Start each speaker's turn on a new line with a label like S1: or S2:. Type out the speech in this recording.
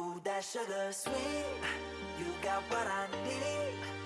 S1: Ooh, that sugar sweet. You got what I need.